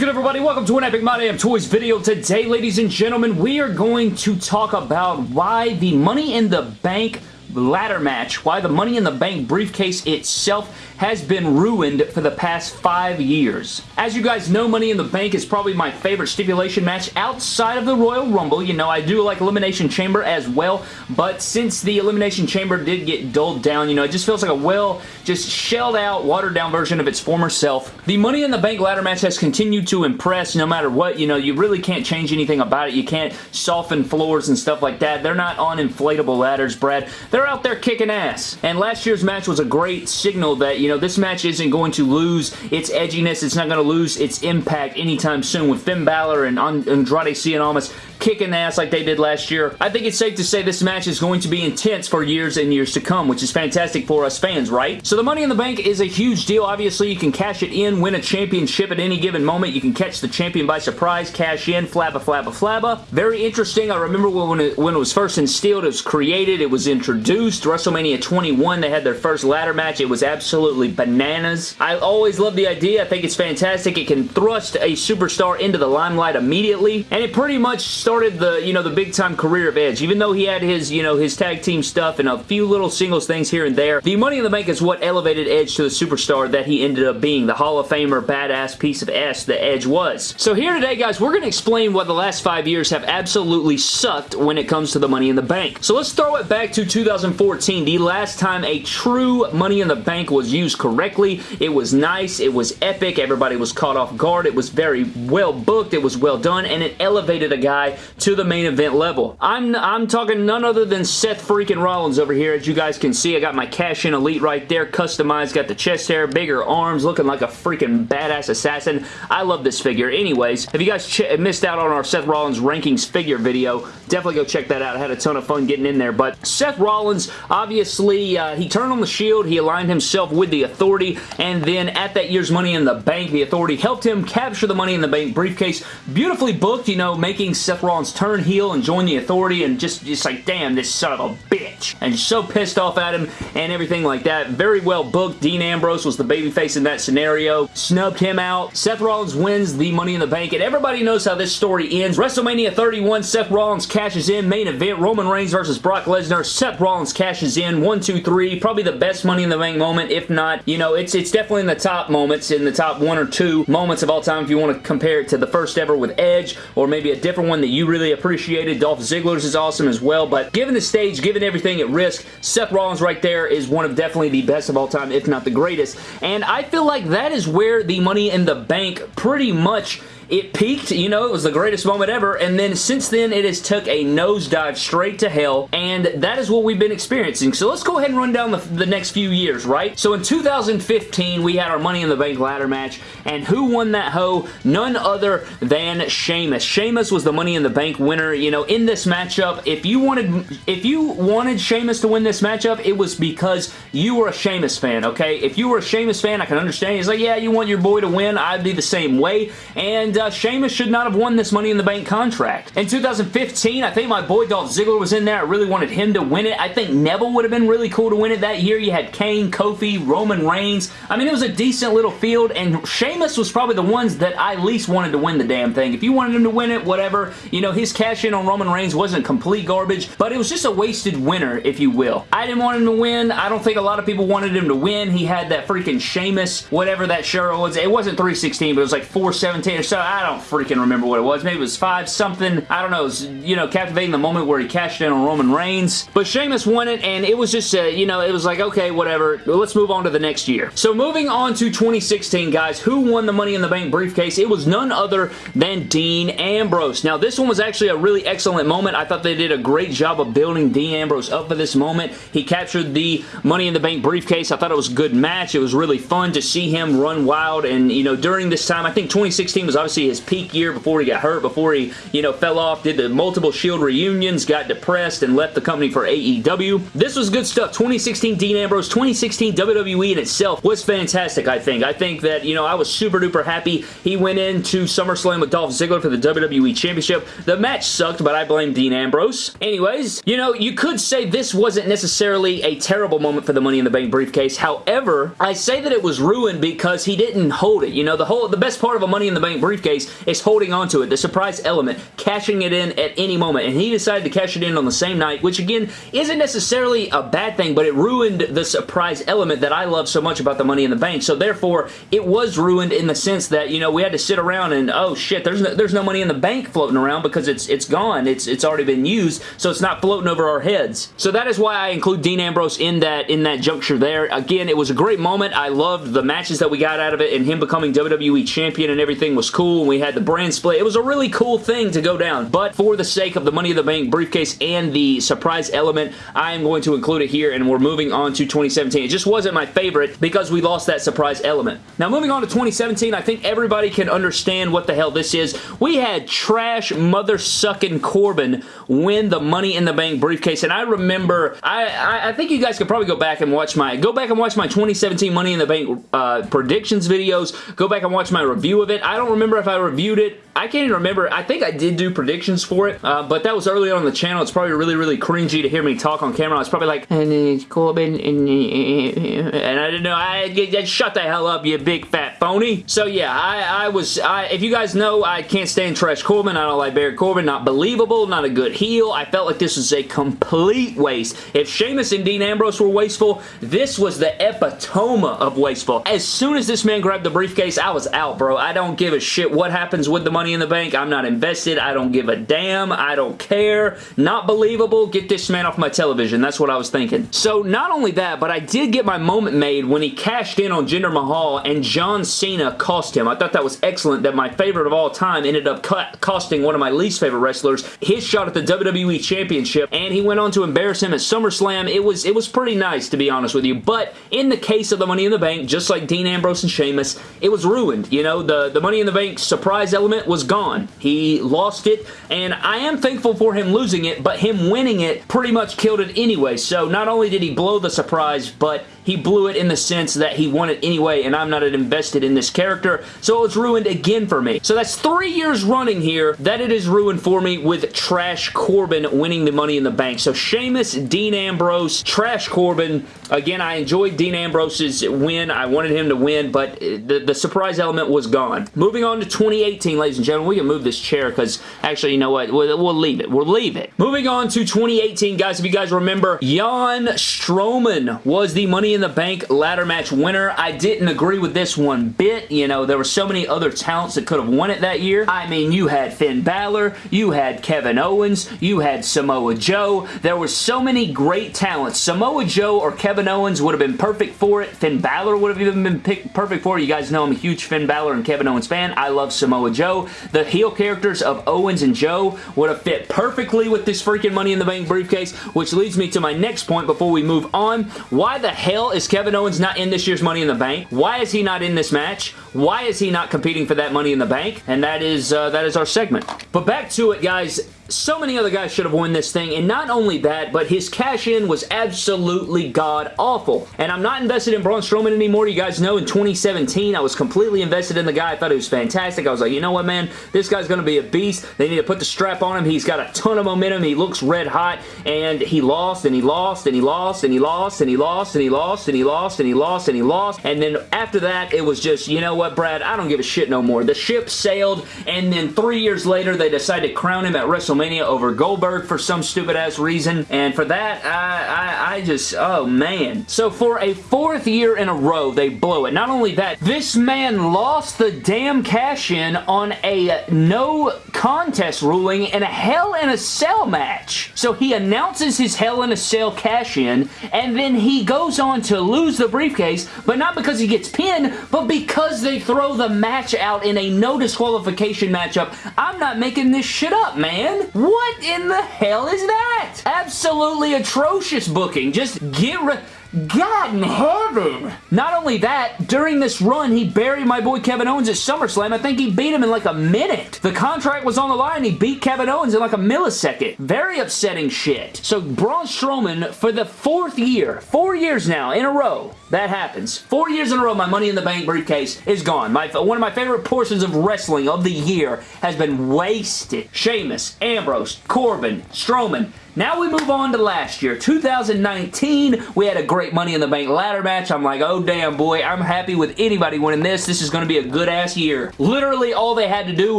good everybody? Welcome to an Epic My Damn Toys video. Today, ladies and gentlemen, we are going to talk about why the Money in the Bank ladder match, why the Money in the Bank briefcase itself has been ruined for the past five years. As you guys know, Money in the Bank is probably my favorite stipulation match outside of the Royal Rumble. You know, I do like Elimination Chamber as well, but since the Elimination Chamber did get dulled down, you know, it just feels like a well, just shelled out, watered down version of its former self. The Money in the Bank ladder match has continued to impress no matter what. You know, you really can't change anything about it. You can't soften floors and stuff like that. They're not on inflatable ladders, Brad. They're out there kicking ass. And last year's match was a great signal that, you know, this match isn't going to lose its edginess. It's not going to lose its impact anytime soon with Finn Balor and Andrade Cien Almas kicking ass like they did last year. I think it's safe to say this match is going to be intense for years and years to come, which is fantastic for us fans, right? So the Money in the Bank is a huge deal. Obviously, you can cash it in, win a championship at any given moment. You can catch the champion by surprise, cash in, flabba, flabba, flabba. Very interesting. I remember when it, when it was first instilled, it was created, it was introduced. WrestleMania 21, they had their first ladder match. It was absolutely bananas. I always love the idea. I think it's fantastic. It can thrust a superstar into the limelight immediately, and it pretty much started the, you know, the big time career of Edge. Even though he had his, you know, his tag team stuff and a few little singles things here and there, the Money in the Bank is what elevated Edge to the superstar that he ended up being, the Hall of Famer badass piece of S that Edge was. So here today, guys, we're going to explain what the last five years have absolutely sucked when it comes to the Money in the Bank. So let's throw it back to 2014, the last time a true Money in the Bank was used correctly. It was nice, it was epic, everybody was caught off guard, it was very well booked, it was well done, and it elevated a guy to the main event level. I'm, I'm talking none other than Seth freaking Rollins over here. As you guys can see, I got my Cash In Elite right there, customized, got the chest hair, bigger arms, looking like a freaking badass assassin. I love this figure. Anyways, if you guys missed out on our Seth Rollins rankings figure video, definitely go check that out. I had a ton of fun getting in there, but Seth Rollins, obviously, uh, he turned on the Shield, he aligned himself with the Authority, and then at that year's Money in the Bank, the Authority helped him capture the Money in the Bank briefcase. Beautifully booked, you know, making Seth Rollins turn heel and join the authority and just, just like, damn, this son of a bitch. And so pissed off at him and everything like that. Very well booked. Dean Ambrose was the babyface in that scenario. Snubbed him out. Seth Rollins wins the Money in the Bank, and everybody knows how this story ends. WrestleMania 31, Seth Rollins cashes in. Main event, Roman Reigns versus Brock Lesnar. Seth Rollins cashes in. One, two, three. Probably the best Money in the Bank moment. If not, you know, it's, it's definitely in the top moments, in the top one or two moments of all time if you want to compare it to the first ever with Edge, or maybe a different one that you really appreciated. Dolph Ziggler's is awesome as well, but given the stage, given everything at risk, Seth Rollins right there is one of definitely the best of all time, if not the greatest. And I feel like that is where the Money in the Bank pretty much it peaked, you know, it was the greatest moment ever, and then since then it has took a nosedive straight to hell, and that is what we've been experiencing. So let's go ahead and run down the, the next few years, right? So in 2015, we had our Money in the Bank ladder match, and who won that hoe? None other than Sheamus. Sheamus was the Money in the Bank winner. You know, in this matchup, if you wanted if you wanted Sheamus to win this matchup, it was because you were a Sheamus fan, okay? If you were a Sheamus fan, I can understand. He's like, yeah, you want your boy to win. I'd be the same way, and uh, Sheamus should not have won this Money in the Bank contract. In 2015, I think my boy Dolph Ziggler was in there. I really wanted him to win it. I think Neville would have been really cool to win it that year. You had Kane, Kofi, Roman Reigns. I mean, it was a decent little field, and Sheamus was probably the ones that I least wanted to win the damn thing. If you wanted him to win it, whatever. You know, his cash in on Roman Reigns wasn't complete garbage, but it was just a wasted winner, if you will. I didn't want him to win. I don't think a lot of people wanted him to win. He had that freaking Sheamus, whatever that shirt was. It wasn't 316, but it was like 417 or so. I don't freaking remember what it was. Maybe it was 5 something. I don't know. It was, you know, captivating the moment where he cashed in on Roman Reigns. But Sheamus won it, and it was just, you know, it was like, okay, whatever. Let's move on to the next year. So moving on to 2016, guys, who won the Money in the Bank briefcase? It was none other than Dean Ambrose. Now, this one was actually a really excellent moment. I thought they did a great job of building Dean Ambrose up for this moment. He captured the Money in the Bank briefcase. I thought it was a good match. It was really fun to see him run wild, and, you know, during this time, I think 2016 was obviously his peak year before he got hurt, before he, you know, fell off, did the multiple Shield reunions, got depressed, and left the company for AEW. This was good stuff. 2016 Dean Ambrose, 2016 WWE in itself was fantastic, I think. I think that, you know, I was super duper happy. He went into SummerSlam with Dolph Ziggler for the WWE Championship. The match sucked, but I blame Dean Ambrose. Anyways, you know, you could say this wasn't necessarily a terrible moment for the Money in the Bank briefcase. However, I say that it was ruined because he didn't hold it. You know, the whole, the best part of a Money in the Bank briefcase briefcase is holding onto it, the surprise element, cashing it in at any moment, and he decided to cash it in on the same night, which again, isn't necessarily a bad thing, but it ruined the surprise element that I love so much about the Money in the Bank, so therefore, it was ruined in the sense that, you know, we had to sit around and, oh shit, there's no, there's no Money in the Bank floating around because it's it's gone, it's, it's already been used, so it's not floating over our heads. So that is why I include Dean Ambrose in that, in that juncture there. Again, it was a great moment. I loved the matches that we got out of it, and him becoming WWE Champion and everything was cool, and we had the brand split. It was a really cool thing to go down, but for the sake of the Money in the Bank briefcase and the surprise element, I am going to include it here, and we're moving on to 2017. It just wasn't my favorite because we lost that surprise element. Now, moving on to 2017, I think everybody can understand what the hell this is. We had trash mother-sucking Corbin win the Money in the Bank briefcase, and I remember, I, I, I, think you guys could probably go back and watch my, go back and watch my 2017 Money in the Bank uh, predictions videos, go back and watch my review of it. I don't remember if I reviewed it I can't even remember. I think I did do predictions for it, uh, but that was early on the channel. It's probably really, really cringy to hear me talk on camera. I was probably like, and it's Corbin, and, I didn't know. I, I, shut the hell up, you big fat phony. So yeah, I, I was. I, if you guys know, I can't stand Trash Corbin. I don't like Baron Corbin. Not believable. Not a good heel. I felt like this was a complete waste. If Sheamus and Dean Ambrose were wasteful, this was the epitome of wasteful. As soon as this man grabbed the briefcase, I was out, bro. I don't give a shit what happens with the Money in the Bank. I'm not invested. I don't give a damn. I don't care. Not believable. Get this man off my television. That's what I was thinking. So not only that, but I did get my moment made when he cashed in on Jinder Mahal and John Cena cost him. I thought that was excellent that my favorite of all time ended up costing one of my least favorite wrestlers his shot at the WWE Championship and he went on to embarrass him at SummerSlam. It was, it was pretty nice to be honest with you, but in the case of the Money in the Bank, just like Dean Ambrose and Sheamus, it was ruined. You know, the, the Money in the Bank surprise element was was gone. He lost it, and I am thankful for him losing it, but him winning it pretty much killed it anyway. So not only did he blow the surprise, but he blew it in the sense that he won it anyway, and I'm not invested in this character, so it's ruined again for me. So that's three years running here that it is ruined for me with Trash Corbin winning the Money in the Bank. So Sheamus, Dean Ambrose, Trash Corbin. Again, I enjoyed Dean Ambrose's win. I wanted him to win, but uh, the, the surprise element was gone. Moving on to 2018, ladies and gentlemen. We can move this chair because actually, you know what? We'll, we'll leave it. We'll leave it. Moving on to 2018, guys. If you guys remember, Jan Strowman was the Money in the Bank ladder match winner. I didn't agree with this one bit. You know, there were so many other talents that could have won it that year. I mean, you had Finn Balor, you had Kevin Owens, you had Samoa Joe. There were so many great talents. Samoa Joe or Kevin Owens would have been perfect for it. Finn Balor would have even been perfect for it. You guys know I'm a huge Finn Balor and Kevin Owens fan. I love Samoa Joe. The heel characters of Owens and Joe would have fit perfectly with this freaking Money in the Bank briefcase, which leads me to my next point before we move on. Why the hell is Kevin Owens not in this year's Money in the Bank? Why is he not in this match? Why is he not competing for that Money in the Bank? And that is, uh, that is our segment. But back to it, guys so many other guys should have won this thing, and not only that, but his cash-in was absolutely god-awful. And I'm not invested in Braun Strowman anymore. You guys know in 2017, I was completely invested in the guy. I thought he was fantastic. I was like, you know what, man? This guy's going to be a beast. They need to put the strap on him. He's got a ton of momentum. He looks red hot, and he lost, and he lost, and he lost, and he lost, and he lost, and he lost, and he lost, and he lost, and he lost. And then after that, it was just, you know what, Brad? I don't give a shit no more. The ship sailed, and then three years later, they decided to crown him at WrestleMania WrestleMania over Goldberg for some stupid ass reason. And for that, I, I, I just, oh man. So for a fourth year in a row, they blow it. Not only that, this man lost the damn cash-in on a no contest ruling in a Hell in a Cell match. So he announces his Hell in a Cell cash-in, and then he goes on to lose the briefcase, but not because he gets pinned, but because they throw the match out in a no disqualification matchup. I'm not making this shit up, man. What in the hell is that? Absolutely atrocious booking. Just get rid... God in heaven! Not only that, during this run, he buried my boy Kevin Owens at SummerSlam. I think he beat him in like a minute. The contract was on the line. He beat Kevin Owens in like a millisecond. Very upsetting shit. So Braun Strowman, for the fourth year, four years now in a row, that happens. Four years in a row, my Money in the Bank briefcase is gone. My, one of my favorite portions of wrestling of the year has been wasted. Sheamus, Ambrose, Corbin, Strowman, Now we move on to last year, 2019. We had a great Money in the Bank ladder match. I'm like, oh damn boy, I'm happy with anybody winning this. This is going to be a good ass year. Literally all they had to do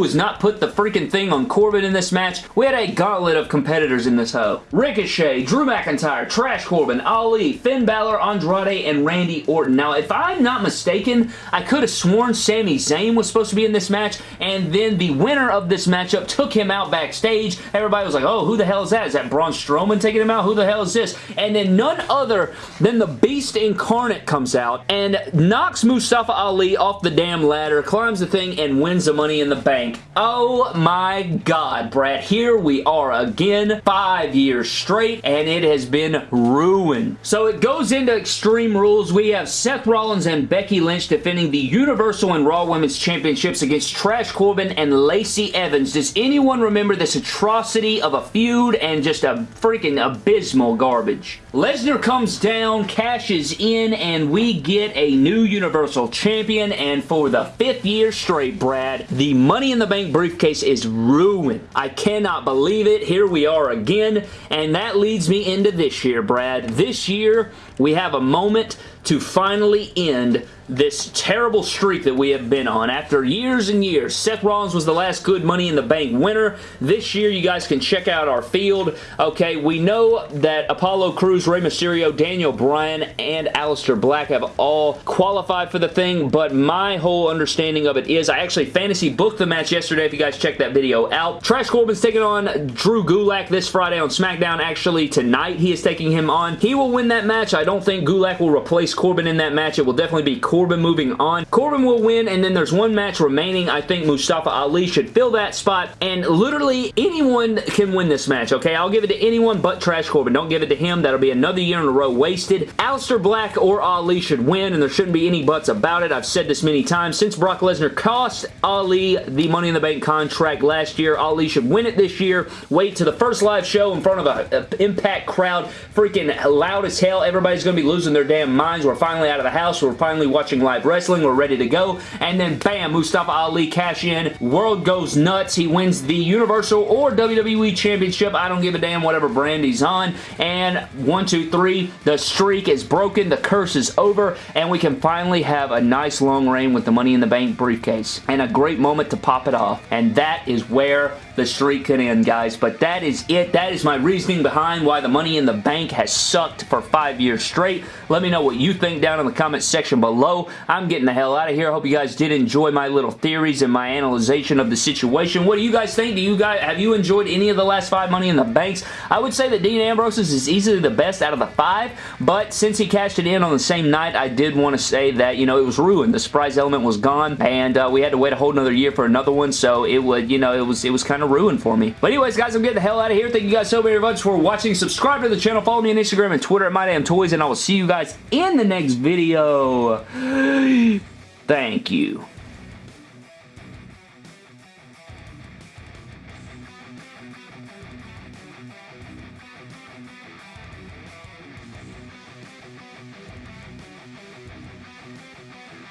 was not put the freaking thing on Corbin in this match. We had a gauntlet of competitors in this hoe. Ricochet, Drew McIntyre, Trash Corbin, Ali, Finn Balor, Andrade, and Randy Orton. Now, if I'm not mistaken, I could have sworn Sami Zayn was supposed to be in this match, and then the winner of this matchup took him out backstage. Everybody was like, oh, who the hell is that? Is that Braun Strowman taking him out? Who the hell is this? And then none other than the Beast Incarnate comes out and knocks Mustafa Ali off the damn ladder, climbs the thing, and wins the Money in the Bank. Oh my god, Brad. Here we are again, five years straight, and it has been ruined. So it goes into Extreme Rules. We have Seth Rollins and Becky Lynch defending the Universal and Raw Women's Championships against Trash Corbin and Lacey Evans. Does anyone remember this atrocity of a feud and just a freaking abysmal garbage? Lesnar comes down, cashes in, and we get a new Universal Champion, and for the fifth year straight, Brad, the Money in the Bank briefcase is ruined. I cannot believe it. Here we are again, and that leads me into this year, Brad. This year, we have a moment to finally end this terrible streak that we have been on. After years and years, Seth Rollins was the last good Money in the Bank winner. This year, you guys can check out our field. Okay, we know that Apollo Crews, Rey Mysterio, Daniel Bryan, and Aleister Black have all qualified for the thing, but my whole understanding of it is I actually fantasy booked the match yesterday if you guys check that video out. Trash Corbin's taking on Drew Gulak this Friday on SmackDown. Actually, tonight he is taking him on. He will win that match. I don't think Gulak will replace Corbin in that match. It will definitely be Corbin moving on. Corbin will win, and then there's one match remaining. I think Mustafa Ali should fill that spot, and literally anyone can win this match, okay? I'll give it to anyone but Trash Corbin. Don't give it to him. That'll be another year in a row wasted. Aleister Black or Ali should win, and there shouldn't be any buts about it. I've said this many times. Since Brock Lesnar cost Ali the Money in the Bank contract last year, Ali should win it this year. Wait to the first live show in front of an Impact crowd, freaking loud as hell. Everybody's going to be losing their damn minds. We're finally out of the house. We're finally watching live wrestling. We're ready to go. And then bam, Mustafa Ali cash in. World goes nuts. He wins the Universal or WWE Championship. I don't give a damn whatever brand he's on. And one, two, three, the streak is broken. The curse is over. And we can finally have a nice long reign with the Money in the Bank briefcase. And a great moment to pop it off. And that is where the streak could end, guys. But that is it. That is my reasoning behind why the Money in the Bank has sucked for five years straight. Let me know what you think down in the comments section below. I'm getting the hell out of here. I hope you guys did enjoy my little theories and my analyzation of the situation. What do you guys think? Do you guys Have you enjoyed any of the last five Money in the Banks? I would say that Dean Ambrose's is easily the best out of the five, but since he cashed it in on the same night, I did want to say that, you know, it was ruined. The surprise element was gone, and uh, we had to wait a whole another year for another one, so it would, you know, it was, it was kind of ruined for me. But anyways, guys, I'm getting the hell out of here. Thank you guys so very much for watching. Subscribe to the channel. Follow me on Instagram and Twitter at MyDamnToys, and I will see you guys in the next video. Thank you.